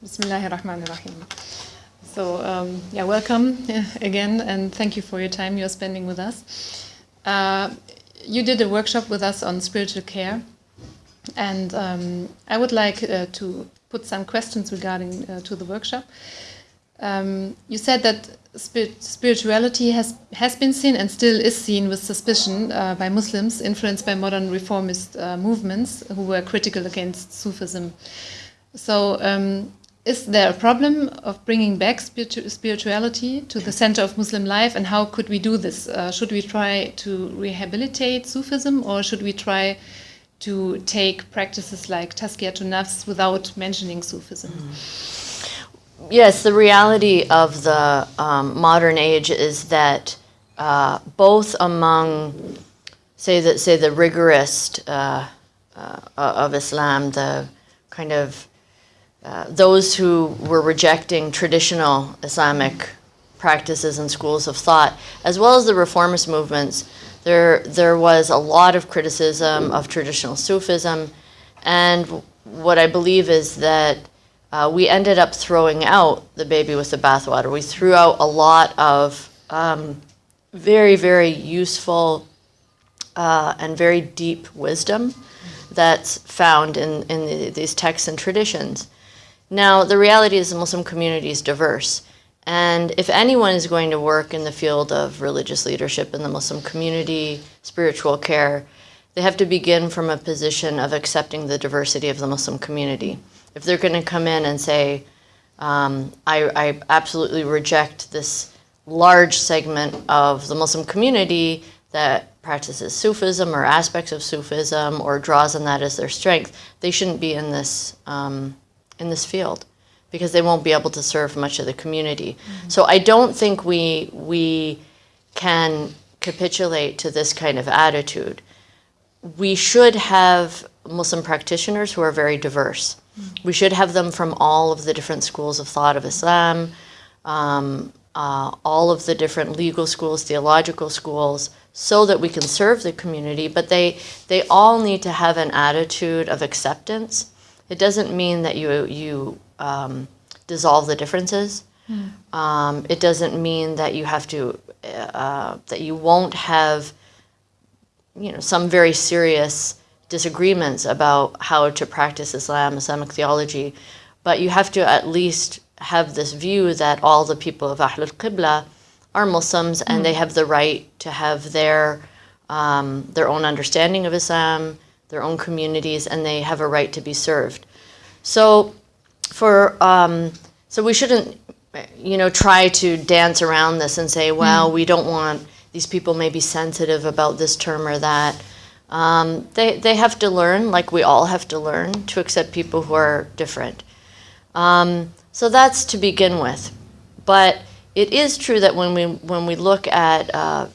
Bismillahirrahmanirrahim. So, um, yeah, welcome again, and thank you for your time you're spending with us. Uh, you did a workshop with us on spiritual care, and um, I would like uh, to put some questions regarding uh, to the workshop. Um, you said that spirit, spirituality has has been seen and still is seen with suspicion uh, by Muslims influenced by modern reformist uh, movements who were critical against Sufism. So, um, is there a problem of bringing back spiritu spirituality to the center of Muslim life, and how could we do this? Uh, should we try to rehabilitate Sufism, or should we try to take practices like Tazkiyatun Nafs without mentioning Sufism? Mm. Yes, the reality of the um, modern age is that uh, both among, say the say the rigorist uh, uh, of Islam, the kind of uh, those who were rejecting traditional Islamic practices and schools of thought, as well as the reformist movements, there there was a lot of criticism of traditional Sufism, and what I believe is that uh, we ended up throwing out the baby with the bathwater. We threw out a lot of um, very, very useful uh, and very deep wisdom that's found in, in the, these texts and traditions. Now, the reality is the Muslim community is diverse. And if anyone is going to work in the field of religious leadership in the Muslim community, spiritual care, they have to begin from a position of accepting the diversity of the Muslim community if they're going to come in and say, um, I, I absolutely reject this large segment of the Muslim community that practices Sufism or aspects of Sufism or draws on that as their strength, they shouldn't be in this um, in this field because they won't be able to serve much of the community. Mm -hmm. So I don't think we we can capitulate to this kind of attitude. We should have Muslim practitioners who are very diverse. We should have them from all of the different schools of thought of Islam, um, uh, all of the different legal schools, theological schools, so that we can serve the community. But they, they all need to have an attitude of acceptance. It doesn't mean that you, you um, dissolve the differences. Mm. Um, it doesn't mean that you have to, uh, that you won't have, you know, some very serious disagreements about how to practice Islam, Islamic theology, but you have to at least have this view that all the people of Ahlul Qibla are Muslims and mm. they have the right to have their um, their own understanding of Islam, their own communities, and they have a right to be served. So, for um, so we shouldn't, you know, try to dance around this and say, well, mm. we don't want these people may be sensitive about this term or that. Um, they, they have to learn, like we all have to learn, to accept people who are different. Um, so that's to begin with. But it is true that when we, when we look at uh,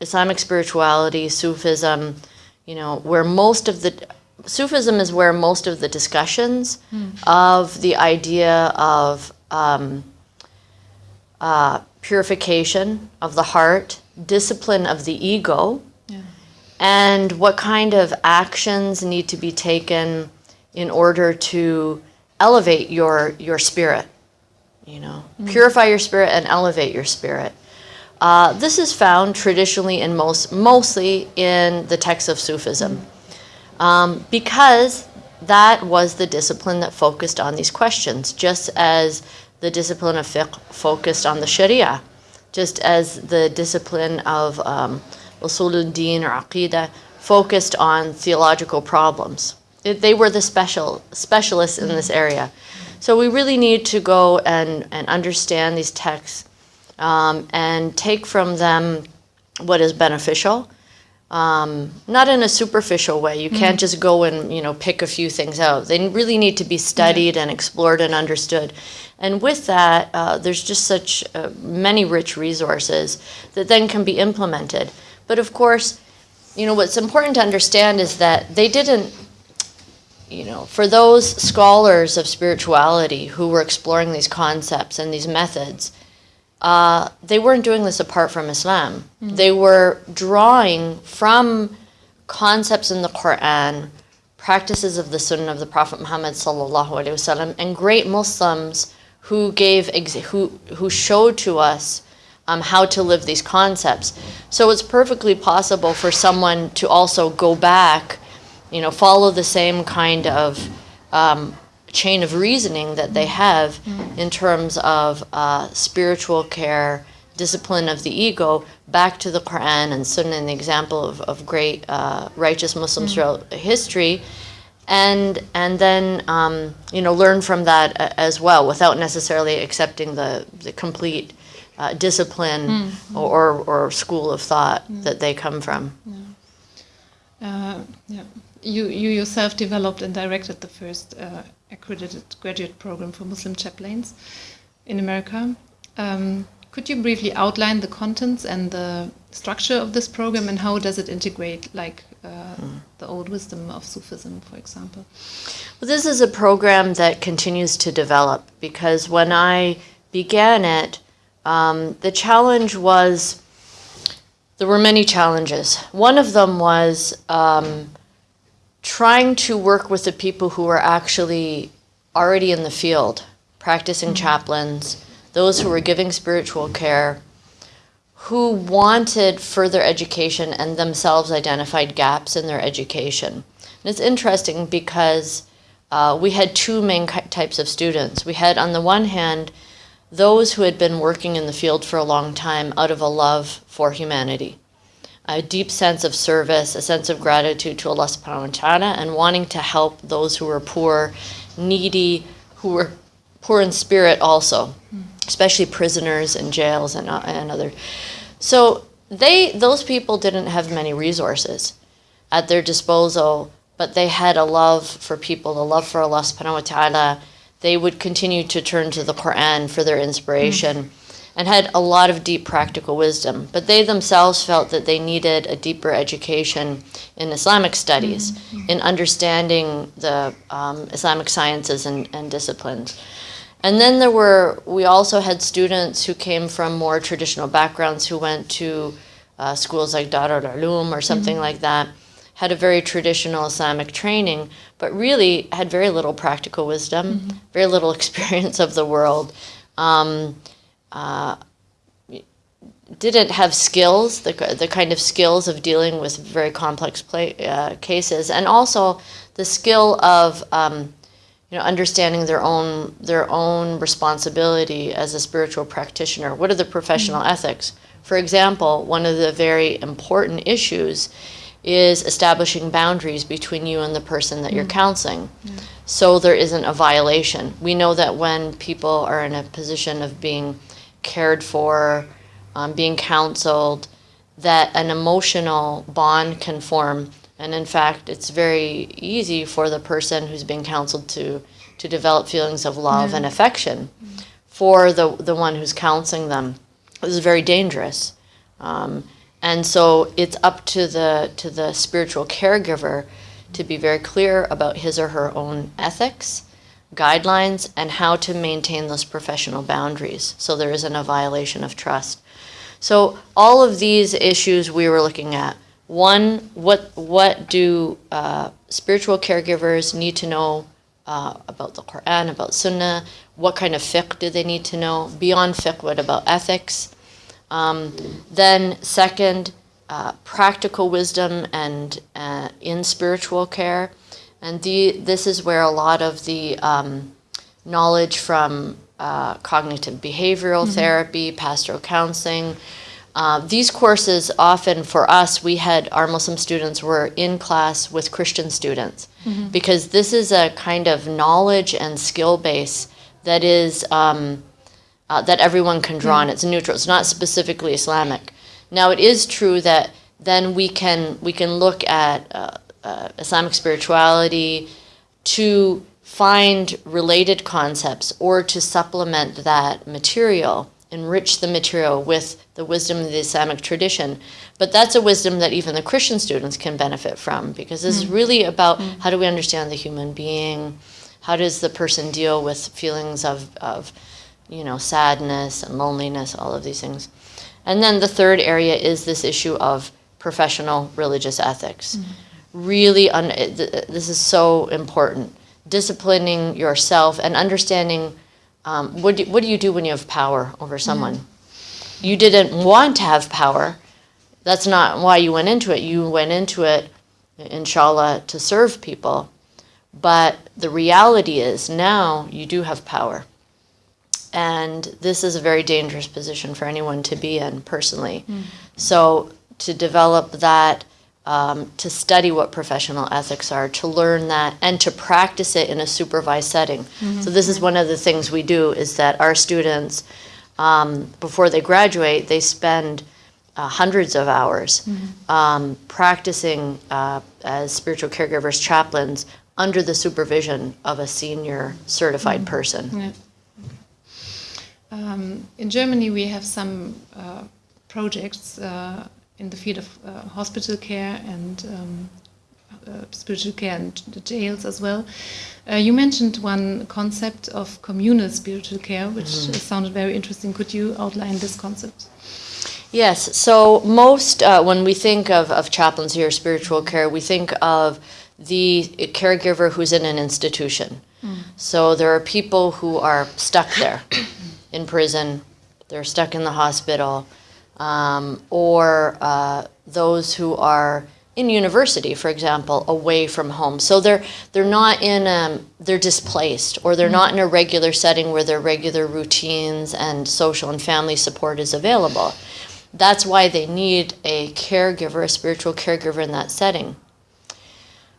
Islamic spirituality, Sufism, you know, where most of the, Sufism is where most of the discussions mm. of the idea of um, uh, purification of the heart, discipline of the ego, and what kind of actions need to be taken in order to elevate your your spirit you know mm. purify your spirit and elevate your spirit uh, this is found traditionally and most mostly in the texts of sufism um, because that was the discipline that focused on these questions just as the discipline of fiqh focused on the sharia just as the discipline of um, Usuluddin or Aqidah, focused on theological problems. It, they were the special specialists in this area. So we really need to go and, and understand these texts um, and take from them what is beneficial, um, not in a superficial way. You can't mm just go and you know pick a few things out. They really need to be studied yeah. and explored and understood. And with that, uh, there's just such uh, many rich resources that then can be implemented. But of course, you know, what's important to understand is that they didn't, you know, for those scholars of spirituality who were exploring these concepts and these methods, uh, they weren't doing this apart from Islam. Mm -hmm. They were drawing from concepts in the Quran, practices of the Sunnah of the Prophet Muhammad sallallahu alaihi wasallam, and great Muslims who gave who who showed to us um, how to live these concepts. So it's perfectly possible for someone to also go back, you know, follow the same kind of um, chain of reasoning that they have in terms of uh, spiritual care, discipline of the ego, back to the Quran and Sunnah, and the example of, of great uh, righteous Muslims throughout history. And, and then um, you know learn from that a- as well without necessarily accepting the, the complete uh, discipline or, or school of thought that they come from. Uh, yeah. You, you yourself developed and directed the first uh, accredited graduate program for Muslim chaplains in America. Um, could you briefly outline the contents and the structure of this program and how does it integrate, like uh, the old wisdom of Sufism, for example? Well, this is a program that continues to develop because when I began it, um, the challenge was there were many challenges. One of them was um, trying to work with the people who were actually already in the field, practicing chaplains, those who were giving spiritual care, who wanted further education and themselves identified gaps in their education. And it's interesting because uh, we had two main types of students. We had, on the one hand, those who had been working in the field for a long time out of a love for humanity, a deep sense of service, a sense of gratitude to Allah subhanahu wa ta'ala, and wanting to help those who were poor, needy, who were poor in spirit also, especially prisoners in jails and, uh, and other. So they, those people didn't have many resources at their disposal, but they had a love for people, a love for Allah subhanahu wa ta'ala. They would continue to turn to the Quran for their inspiration and had a lot of deep practical wisdom. But they themselves felt that they needed a deeper education in Islamic studies, in understanding the um, Islamic sciences and, and disciplines. And then there were, we also had students who came from more traditional backgrounds who went to uh, schools like Darul Uloom or something like that, had a very traditional Islamic training, but really had very little practical wisdom, very little experience of the world. Um, uh, didn't have skills, the, the kind of skills of dealing with very complex play, uh, cases, and also the skill of um, you know understanding their own their own responsibility as a spiritual practitioner. What are the professional ethics? For example, one of the very important issues is establishing boundaries between you and the person that you're counseling. So there isn't a violation. We know that when people are in a position of being cared for, um, being counseled, that an emotional bond can form. And in fact, it's very easy for the person who's being counseled to, to develop feelings of love and affection for the, the one who's counseling them. This is very dangerous. Um, and so it's up to the, to the spiritual caregiver to be very clear about his or her own ethics, guidelines, and how to maintain those professional boundaries so there isn't a violation of trust. So all of these issues we were looking at. One, what what do uh, spiritual caregivers need to know uh, about the Quran, about Sunnah? What kind of fiqh do they need to know? Beyond fiqh, what about ethics? Um, then second, uh, practical wisdom and uh, in spiritual care, and the, this is where a lot of the um, knowledge from uh, cognitive behavioral therapy, pastoral counseling. Uh, these courses often for us, we had our Muslim students were in class with Christian students because this is a kind of knowledge and skill base that is um, uh, that everyone can draw on. It's neutral. It's not specifically Islamic. Now it is true that then we can we can look at uh, uh, Islamic spirituality to find related concepts or to supplement that material, enrich the material with the wisdom of the Islamic tradition. But that's a wisdom that even the Christian students can benefit from because this is mm. really about mm. how do we understand the human being, how does the person deal with feelings of, of you know, sadness and loneliness, all of these things. And then the third area is this issue of professional religious ethics. Mm. Really, un- this is so important. Disciplining yourself and understanding um, what, do, what do you do when you have power over someone? You didn't want to have power. That's not why you went into it. You went into it, inshallah, to serve people. But the reality is now you do have power. And this is a very dangerous position for anyone to be in personally. So to develop that, um, to study what professional ethics are, to learn that, and to practice it in a supervised setting. So this is one of the things we do is that our students, um, before they graduate, they spend uh, hundreds of hours um, practicing uh, as spiritual caregivers, chaplains, under the supervision of a senior certified person. Yeah. Um, in Germany, we have some uh, projects uh, in the field of uh, hospital care and um, uh, spiritual care and the jails as well. Uh, you mentioned one concept of communal spiritual care, which uh, sounded very interesting. Could you outline this concept? Yes, so most, uh, when we think of, of chaplaincy or spiritual care, we think of the caregiver who's in an institution. So there are people who are stuck there in prison, they're stuck in the hospital, um, or uh, those who are in university, for example, away from home. So they're they're not in um, they're displaced, or they're not in a regular setting where their regular routines and social and family support is available. That's why they need a caregiver, a spiritual caregiver in that setting.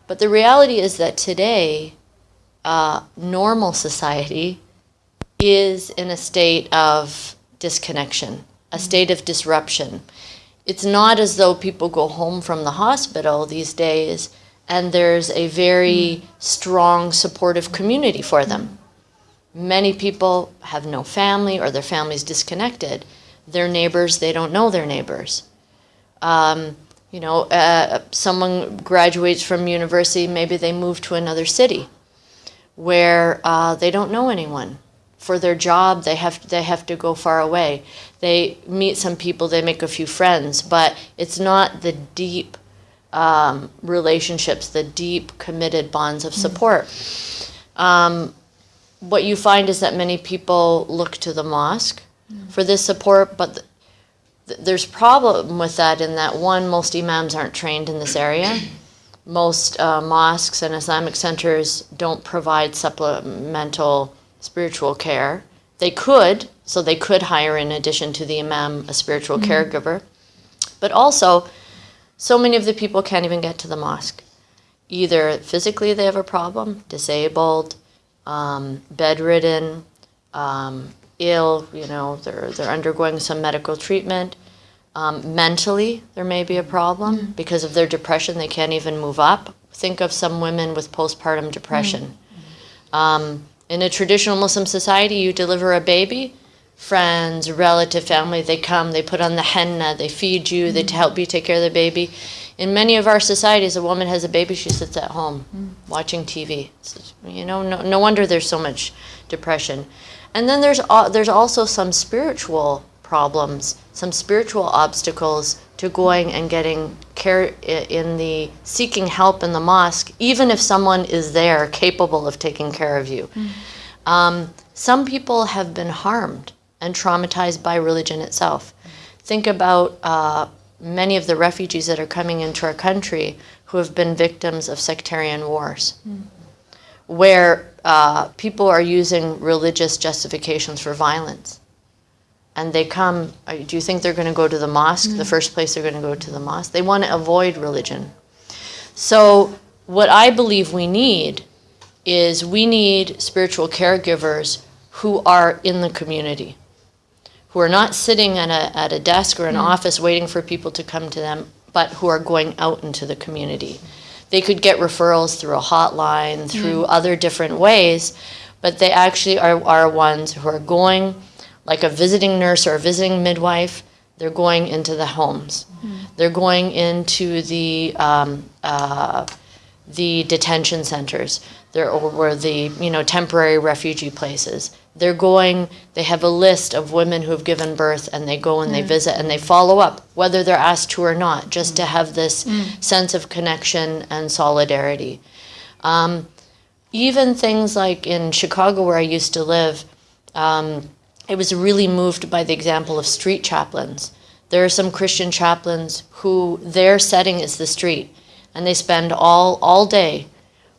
But the reality is that today, uh, normal society is in a state of disconnection, a state of disruption. It's not as though people go home from the hospital these days and there's a very strong supportive community for them. Many people have no family or their family's disconnected. Their neighbors, they don't know their neighbors. Um, you know, uh, someone graduates from university, maybe they move to another city where uh, they don't know anyone. For their job, they have they have to go far away. They meet some people, they make a few friends, but it's not the deep um, relationships, the deep committed bonds of support. Um, what you find is that many people look to the mosque for this support, but th- th- there's problem with that in that one, most imams aren't trained in this area. Most uh, mosques and Islamic centers don't provide supplemental spiritual care. They could, so they could hire in addition to the imam a spiritual caregiver. But also, so many of the people can't even get to the mosque. Either physically they have a problem, disabled, um, bedridden, um, ill, you know, they're, they're undergoing some medical treatment. Um, mentally, there may be a problem because of their depression, they can't even move up. Think of some women with postpartum depression. Um, in a traditional Muslim society, you deliver a baby, friends, relative, family, they come, they put on the henna, they feed you, they mm-hmm. help you take care of the baby. In many of our societies, a woman has a baby, she sits at home mm. watching TV. It's- you know, no, no wonder there's so much depression. And then there's there's also some spiritual problems, some spiritual obstacles to going and getting care in the seeking help in the mosque, even if someone is there capable of taking care of you. Um, some people have been harmed and traumatized by religion itself. Think about uh, many of the refugees that are coming into our country who have been victims of sectarian wars, where uh, people are using religious justifications for violence. And they come, uh, do you think they're going to go to the mosque? The mm. first place they're going to go to the mosque? They want to avoid religion. So, what I believe we need is we need spiritual caregivers who are in the community, who are not sitting at a, at a desk or an mm. office waiting for people to come to them, but who are going out into the community. They could get referrals through a hotline, through mm. other different ways, but they actually are, are ones who are going, like a visiting nurse or a visiting midwife, they're going into the homes. They're going into the, um, uh, the detention centers, they're or the you know temporary refugee places. They're going. They have a list of women who have given birth, and they go and they visit and they follow up, whether they're asked to or not, just to have this sense of connection and solidarity. Um, even things like in Chicago, where I used to live, um, I was really moved by the example of street chaplains. There are some Christian chaplains who their setting is the street, and they spend all all day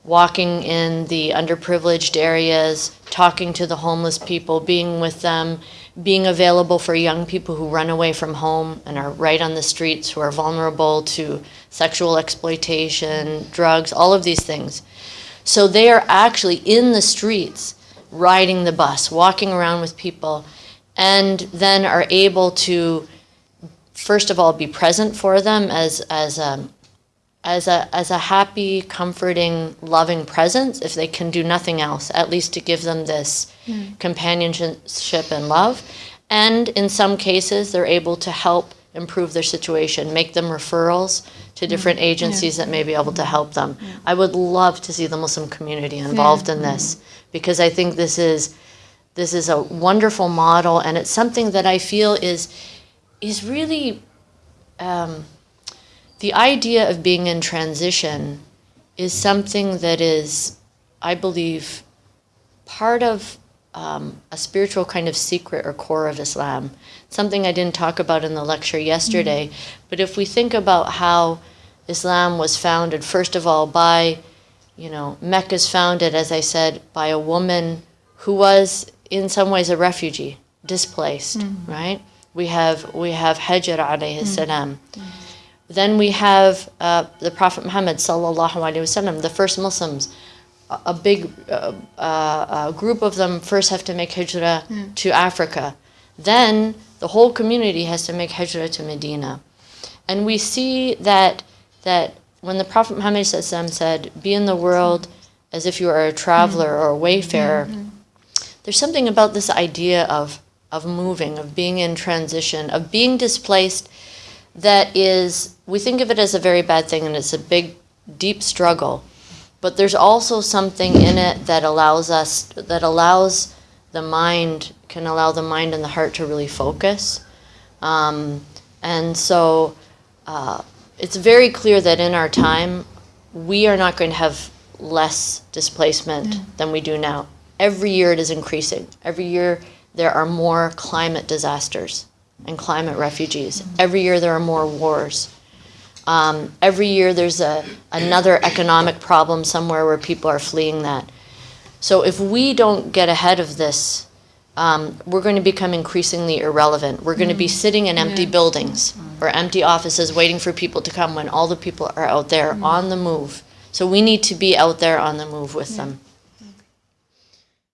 walking in the underprivileged areas, talking to the homeless people, being with them, being available for young people who run away from home and are right on the streets, who are vulnerable to sexual exploitation, drugs, all of these things. So they are actually in the streets, riding the bus, walking around with people, and then are able to, first of all, be present for them as as a as a as a happy, comforting, loving presence. If they can do nothing else, at least to give them this hmm. companionship and love. And in some cases, they're able to help improve their situation, make them referrals to different agencies that may be able to help them. I would love to see the Muslim community involved in this because I think this is this is a wonderful model and it's something that I feel is is really um, the idea of being in transition is something that is, I believe, part of um, a spiritual kind of secret or core of Islam. Something I didn't talk about in the lecture yesterday, but if we think about how Islam was founded, first of all, by, you know, Mecca's founded, as I said, by a woman who was in some ways a refugee, displaced, right? We have we have Hajar alayhi salam. Then we have uh, the Prophet Muhammad sallallahu alaihi wasallam, the first Muslims. A, big uh, uh, uh, group of them first have to make hijrah to Africa. Then the whole community has to make hijrah to Medina. And we see that that when the Prophet Muhammad said, "Be in the world as if you are a traveler or a wayfarer," there's something about this idea of of moving, of being in transition, of being displaced that is we think of it as a very bad thing and it's a big deep struggle. But there's also something in it that allows us that allows the mind can allow the mind and the heart to really focus. Um, and so uh, it's very clear that in our time we are not going to have less displacement than we do now. Every year it is increasing. Every year there are more climate disasters and climate refugees. Every year there are more wars. Um, every year there's a, another economic problem somewhere where people are fleeing that. So if we don't get ahead of this, um, we're going to become increasingly irrelevant. We're going to be sitting in empty buildings or empty offices waiting for people to come when all the people are out there on the move. So we need to be out there on the move with them.